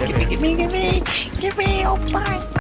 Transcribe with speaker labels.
Speaker 1: me, give me, give me, give me, give me, oh my.